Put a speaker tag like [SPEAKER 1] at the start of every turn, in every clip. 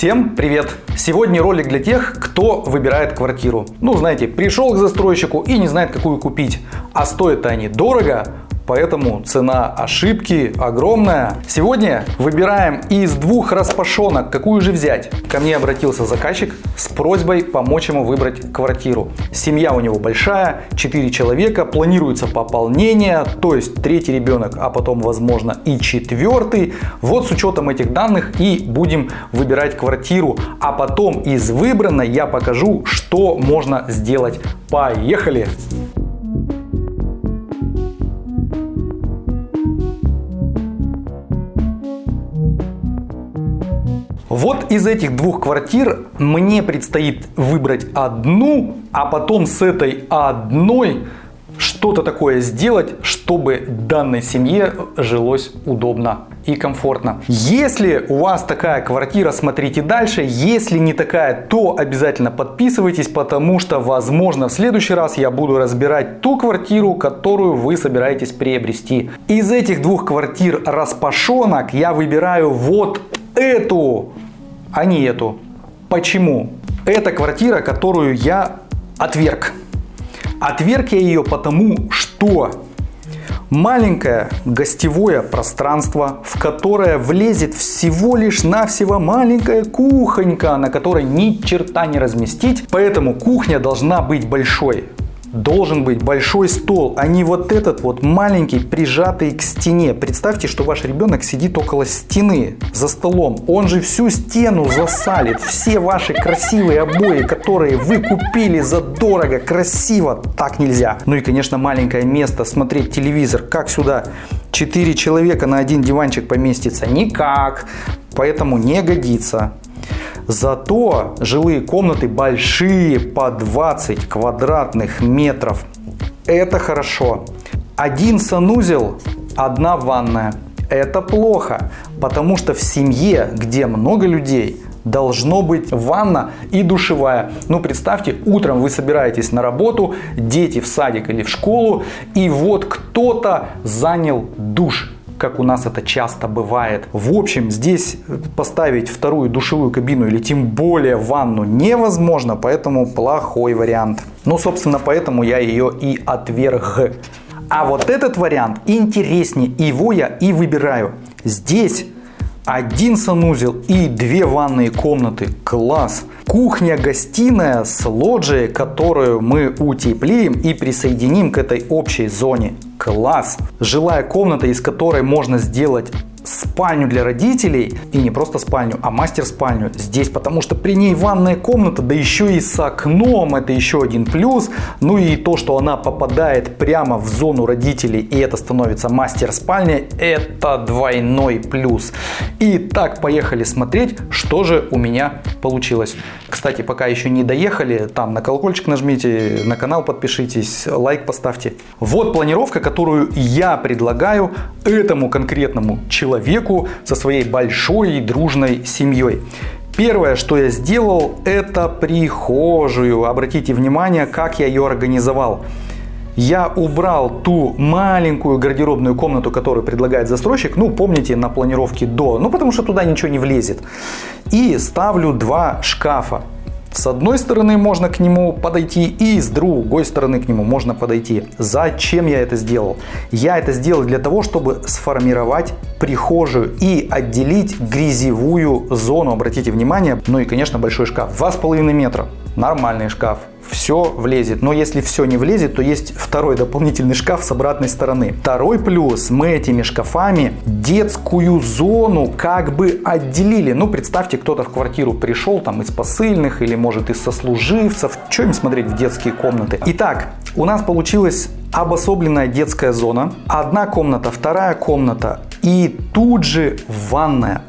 [SPEAKER 1] Всем привет! Сегодня ролик для тех, кто выбирает квартиру. Ну, знаете, пришел к застройщику и не знает, какую купить. А стоят они дорого, поэтому цена ошибки огромная. Сегодня выбираем из двух распашонок, какую же взять. Ко мне обратился заказчик с просьбой помочь ему выбрать квартиру. Семья у него большая, 4 человека, планируется пополнение, то есть третий ребенок, а потом возможно и четвертый. Вот с учетом этих данных и будем выбирать квартиру, а потом из выбранной я покажу, что можно сделать. Поехали! Вот из этих двух квартир мне предстоит выбрать одну, а потом с этой одной что-то такое сделать, чтобы данной семье жилось удобно и комфортно. Если у вас такая квартира, смотрите дальше. Если не такая, то обязательно подписывайтесь, потому что, возможно, в следующий раз я буду разбирать ту квартиру, которую вы собираетесь приобрести. Из этих двух квартир распашонок я выбираю вот эту а не эту. Почему? Это квартира, которую я отверг. Отверг я ее потому, что маленькое гостевое пространство, в которое влезет всего лишь навсего маленькая кухонька, на которой ни черта не разместить. Поэтому кухня должна быть большой должен быть большой стол, а не вот этот вот маленький, прижатый к стене. Представьте, что ваш ребенок сидит около стены за столом. Он же всю стену засалит. Все ваши красивые обои, которые вы купили за дорого, красиво. Так нельзя. Ну и, конечно, маленькое место смотреть телевизор. Как сюда 4 человека на один диванчик поместится? Никак. Поэтому не годится. Зато жилые комнаты большие, по 20 квадратных метров. Это хорошо. Один санузел, одна ванная. Это плохо, потому что в семье, где много людей, должно быть ванна и душевая. Ну, представьте, утром вы собираетесь на работу, дети в садик или в школу, и вот кто-то занял душ как у нас это часто бывает. В общем, здесь поставить вторую душевую кабину или тем более ванну невозможно, поэтому плохой вариант. Ну, собственно, поэтому я ее и отверг. А вот этот вариант интереснее, его я и выбираю. Здесь один санузел и две ванные комнаты. Класс! Кухня-гостиная с лоджией, которую мы утеплим и присоединим к этой общей зоне. Класс! Жилая комната, из которой можно сделать спальню для родителей и не просто спальню, а мастер-спальню здесь, потому что при ней ванная комната, да еще и с окном, это еще один плюс. Ну и то, что она попадает прямо в зону родителей и это становится мастер-спальня, это двойной плюс. Итак, поехали смотреть, что же у меня получилось. Кстати, пока еще не доехали, там на колокольчик нажмите, на канал подпишитесь, лайк поставьте. Вот планировка, которую я предлагаю этому конкретному человеку со своей большой и дружной семьей. Первое, что я сделал, это прихожую. Обратите внимание, как я ее организовал. Я убрал ту маленькую гардеробную комнату, которую предлагает застройщик. Ну, помните, на планировке до. Ну, потому что туда ничего не влезет. И ставлю два шкафа. С одной стороны можно к нему подойти и с другой стороны к нему можно подойти. Зачем я это сделал? Я это сделал для того, чтобы сформировать прихожую и отделить грязевую зону. Обратите внимание, ну и конечно большой шкаф. 2,5 метра. Нормальный шкаф все влезет. Но если все не влезет, то есть второй дополнительный шкаф с обратной стороны. Второй плюс, мы этими шкафами детскую зону как бы отделили. Ну, представьте, кто-то в квартиру пришел там из посыльных или может из сослуживцев. Что им смотреть в детские комнаты? Итак, у нас получилась обособленная детская зона. Одна комната, вторая комната и тут же ванная.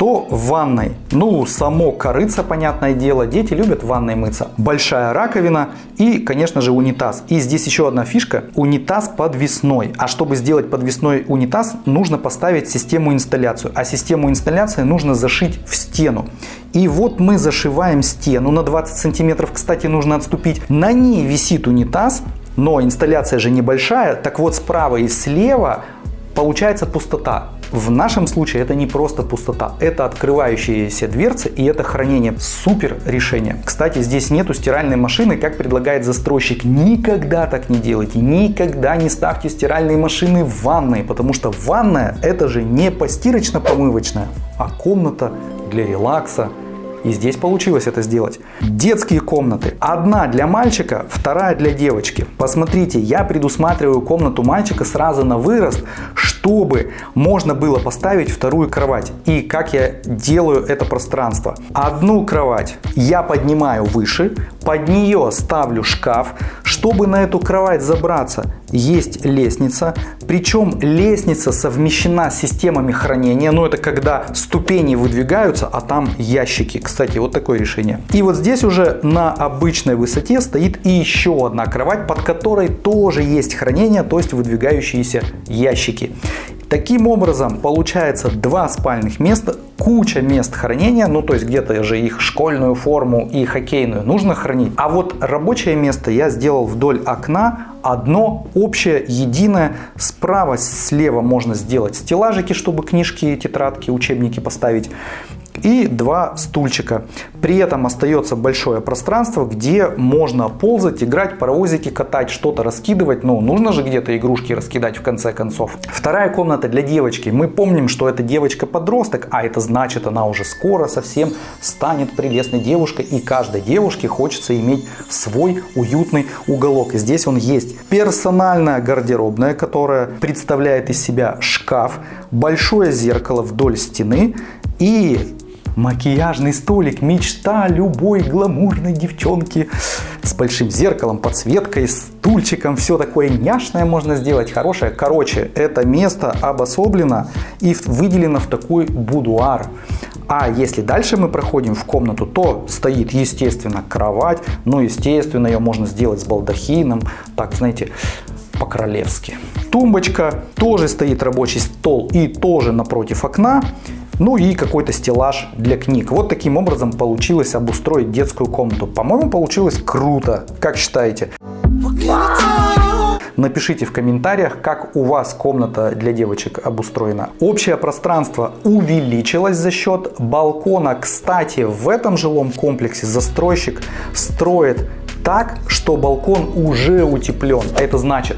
[SPEAKER 1] Что в ванной? Ну, само корыца, понятное дело. Дети любят в ванной мыться. Большая раковина и, конечно же, унитаз. И здесь еще одна фишка. Унитаз подвесной. А чтобы сделать подвесной унитаз, нужно поставить систему инсталляцию. А систему инсталляции нужно зашить в стену. И вот мы зашиваем стену на 20 сантиметров. Кстати, нужно отступить. На ней висит унитаз. Но инсталляция же небольшая. Так вот, справа и слева получается пустота. В нашем случае это не просто пустота, это открывающиеся дверцы и это хранение. Супер решение. Кстати, здесь нету стиральной машины, как предлагает застройщик. Никогда так не делайте, никогда не ставьте стиральные машины в ванной, потому что ванная это же не постирочно-помывочная, а комната для релакса, и здесь получилось это сделать. Детские комнаты. Одна для мальчика, вторая для девочки. Посмотрите, я предусматриваю комнату мальчика сразу на вырост, чтобы можно было поставить вторую кровать. И как я делаю это пространство. Одну кровать я поднимаю выше, под нее ставлю шкаф. Чтобы на эту кровать забраться, есть лестница. Причем лестница совмещена с системами хранения. Но это когда ступени выдвигаются, а там ящики. Кстати, вот такое решение. И вот здесь уже на обычной высоте стоит и еще одна кровать, под которой тоже есть хранение, то есть выдвигающиеся ящики. Таким образом, получается два спальных места, куча мест хранения, ну то есть где-то же их школьную форму и хоккейную нужно хранить. А вот рабочее место я сделал вдоль окна, одно общее, единое. Справа, слева можно сделать стеллажики, чтобы книжки, тетрадки, учебники поставить и два стульчика. При этом остается большое пространство, где можно ползать, играть, паровозики катать, что-то раскидывать. Ну, нужно же где-то игрушки раскидать в конце концов. Вторая комната для девочки. Мы помним, что это девочка-подросток, а это значит, она уже скоро совсем станет прелестной девушкой. И каждой девушке хочется иметь свой уютный уголок. И здесь он есть. Персональная гардеробная, которая представляет из себя шкаф, большое зеркало вдоль стены и Макияжный столик – мечта любой гламурной девчонки. С большим зеркалом, подсветкой, стульчиком. Все такое няшное можно сделать, хорошее. Короче, это место обособлено и выделено в такой будуар. А если дальше мы проходим в комнату, то стоит, естественно, кровать. Ну, естественно, ее можно сделать с балдахином. Так, знаете, по-королевски. Тумбочка, тоже стоит рабочий стол и тоже напротив окна. Ну и какой-то стеллаж для книг. Вот таким образом получилось обустроить детскую комнату. По-моему, получилось круто. Как считаете? Напишите в комментариях, как у вас комната для девочек обустроена. Общее пространство увеличилось за счет балкона. Кстати, в этом жилом комплексе застройщик строит так, что балкон уже утеплен. А это значит,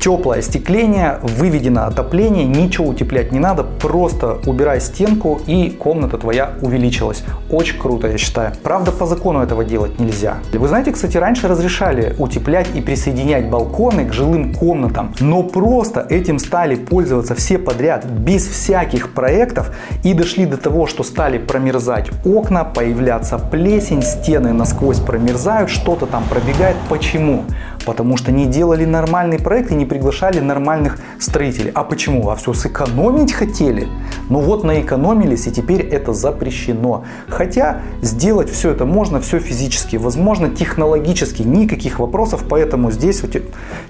[SPEAKER 1] теплое остекление, выведено отопление, ничего утеплять не надо, просто убирай стенку и комната твоя увеличилась. Очень круто, я считаю. Правда, по закону этого делать нельзя. Вы знаете, кстати, раньше разрешали утеплять и присоединять балконы к жилым комнатам, но просто этим стали пользоваться все подряд, без всяких проектов и дошли до того, что стали промерзать окна, появляться плесень, стены насквозь промерзают, что-то там пробегает. Почему? Потому что не делали нормальный проект и не приглашали нормальных строителей. А почему? А все сэкономить хотели? Ну вот наэкономились и теперь это запрещено. Хотя сделать все это можно, все физически возможно, технологически никаких вопросов, поэтому здесь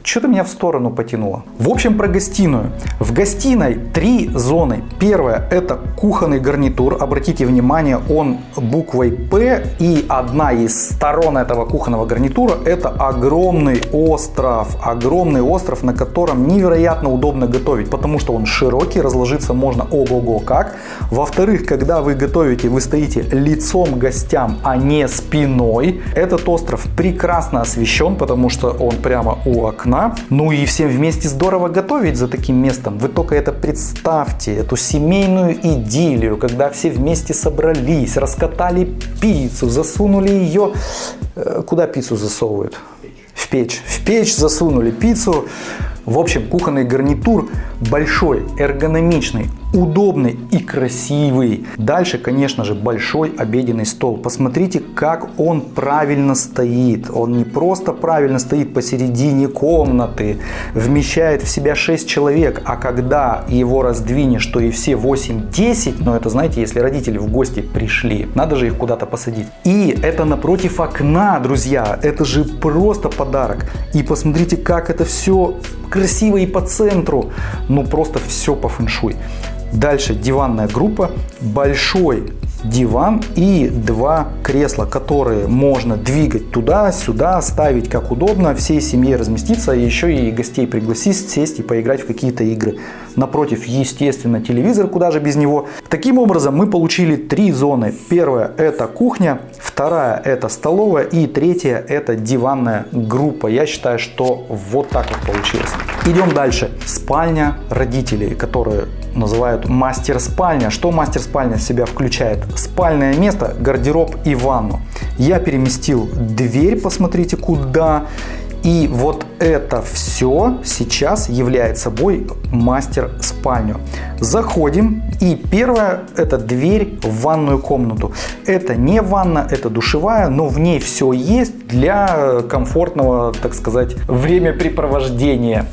[SPEAKER 1] что-то меня в сторону потянуло. В общем про гостиную. В гостиной три зоны. Первая это кухонный гарнитур. Обратите внимание, он буквой П и одна из сторон этого кухонного гарнитура это огромный остров. Огромный остров, на котором невероятно удобно готовить, потому что он широкий, разложиться можно ого-го как. Во-вторых, когда вы готовите, вы стоите лицом гостям, а не спиной. Этот остров прекрасно освещен, потому что он прямо у окна. Ну и всем вместе здорово готовить за таким местом. Вы только это представьте, эту семейную идиллию, когда все вместе собрались, раскатали пиццу, засунули ее... Э, куда пиццу засовывают? В печь. В печь засунули пиццу. В общем, кухонный гарнитур большой, эргономичный, удобный и красивый. Дальше, конечно же, большой обеденный стол. Посмотрите, как он правильно стоит. Он не просто правильно стоит посередине комнаты, вмещает в себя 6 человек, а когда его раздвинешь, то и все 8-10, но это, знаете, если родители в гости пришли, надо же их куда-то посадить. И это напротив окна, друзья, это же просто подарок. И посмотрите, как это все красиво и по центру, ну просто все по фэншуй. Дальше диванная группа, большой диван и два кресла, которые можно двигать туда-сюда, ставить как удобно, всей семье разместиться, еще и гостей пригласить, сесть и поиграть в какие-то игры. Напротив, естественно, телевизор, куда же без него. Таким образом, мы получили три зоны. Первая – это кухня, вторая – это столовая и третья – это диванная группа. Я считаю, что вот так вот получилось. Идем дальше. Спальня родителей, которые называют мастер-спальня. Что мастер-спальня себя включает? Спальное место, гардероб и ванну. Я переместил дверь, посмотрите куда. И вот это все сейчас является собой мастер-спальню. Заходим и первое это дверь в ванную комнату. Это не ванна, это душевая, но в ней все есть для комфортного, так сказать, времяпрепровождения.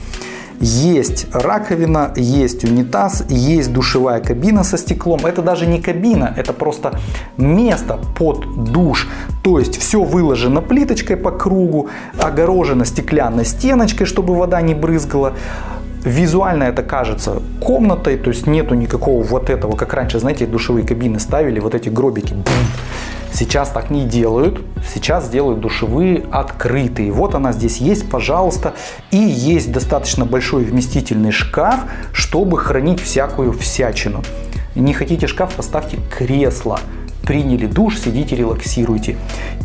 [SPEAKER 1] Есть раковина, есть унитаз, есть душевая кабина со стеклом. Это даже не кабина, это просто место под душ. То есть все выложено плиточкой по кругу, огорожено стеклянной стеночкой, чтобы вода не брызгала. Визуально это кажется комнатой, то есть нету никакого вот этого, как раньше, знаете, душевые кабины ставили, вот эти гробики. Сейчас так не делают, сейчас делают душевые открытые. Вот она здесь есть, пожалуйста. И есть достаточно большой вместительный шкаф, чтобы хранить всякую всячину. Не хотите шкаф, поставьте кресло. Приняли душ, сидите, релаксируйте.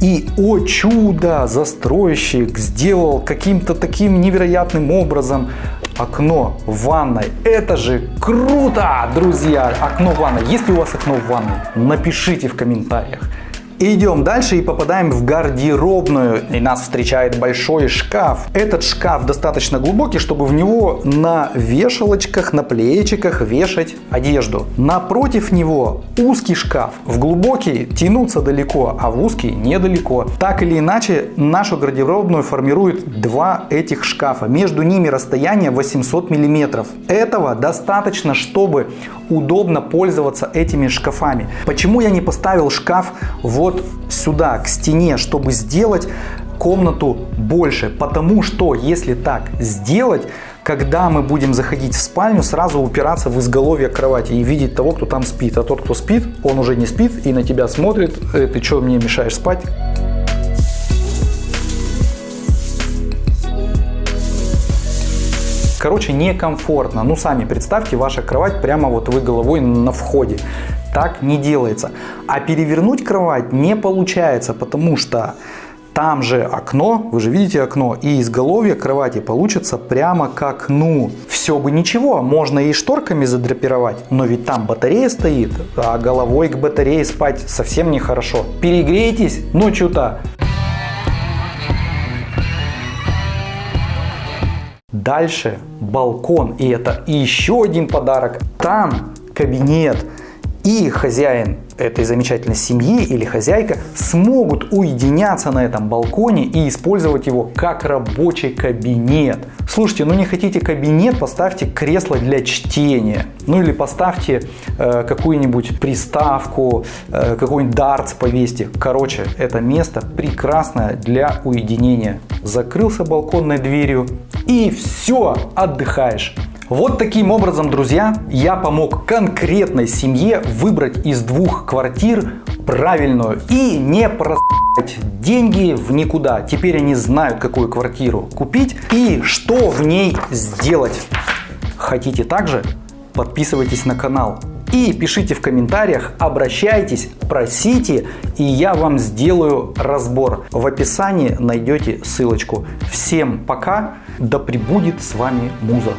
[SPEAKER 1] И, о чудо, застройщик сделал каким-то таким невероятным образом окно в ванной. Это же круто, друзья! Окно в ванной. Есть ли у вас окно в ванной? Напишите в комментариях. Идем дальше и попадаем в гардеробную. И нас встречает большой шкаф. Этот шкаф достаточно глубокий, чтобы в него на вешалочках, на плечиках вешать одежду. Напротив него узкий шкаф. В глубокий тянуться далеко, а в узкий недалеко. Так или иначе, нашу гардеробную формирует два этих шкафа. Между ними расстояние 800 миллиметров. Этого достаточно, чтобы удобно пользоваться этими шкафами. Почему я не поставил шкаф вот сюда, к стене, чтобы сделать комнату больше. Потому что если так сделать, когда мы будем заходить в спальню, сразу упираться в изголовье кровати и видеть того, кто там спит. А тот, кто спит, он уже не спит и на тебя смотрит. Э, ты что, мне мешаешь спать? Короче, некомфортно. Ну, сами представьте, ваша кровать прямо вот вы головой на входе. Так не делается. А перевернуть кровать не получается, потому что там же окно, вы же видите окно, и изголовье кровати получится прямо к окну. Все бы ничего, можно и шторками задрапировать, но ведь там батарея стоит, а головой к батарее спать совсем нехорошо. Перегрейтесь ночью-то. Дальше балкон, и это еще один подарок. Там кабинет и хозяин этой замечательной семьи или хозяйка смогут уединяться на этом балконе и использовать его как рабочий кабинет. Слушайте, ну не хотите кабинет, поставьте кресло для чтения. Ну или поставьте э, какую-нибудь приставку, э, какой-нибудь дартс повесьте. Короче, это место прекрасное для уединения. Закрылся балконной дверью и все, отдыхаешь. Вот таким образом, друзья, я помог конкретной семье выбрать из двух квартир правильную и не просать деньги в никуда. Теперь они знают, какую квартиру купить и что в ней сделать. Хотите также? Подписывайтесь на канал и пишите в комментариях, обращайтесь, просите, и я вам сделаю разбор. В описании найдете ссылочку. Всем пока, да пребудет с вами Муза.